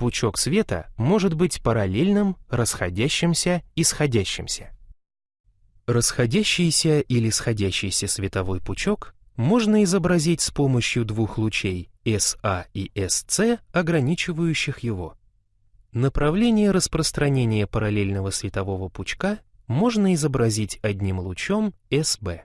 Пучок света может быть параллельным, расходящимся и сходящимся. Расходящийся или сходящийся световой пучок можно изобразить с помощью двух лучей SA и SC, ограничивающих его. Направление распространения параллельного светового пучка можно изобразить одним лучом SB.